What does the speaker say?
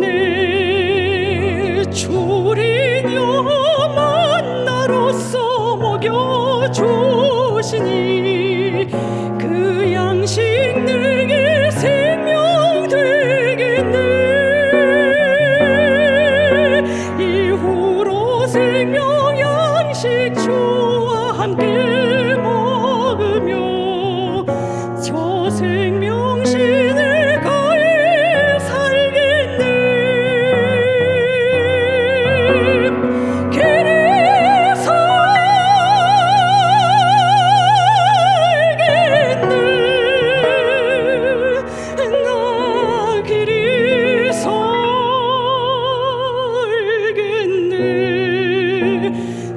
내 조리녀 만나로서 먹여주시니 그 양식 내게 생명 되겠네. 이후로 생명 양식 주와 함께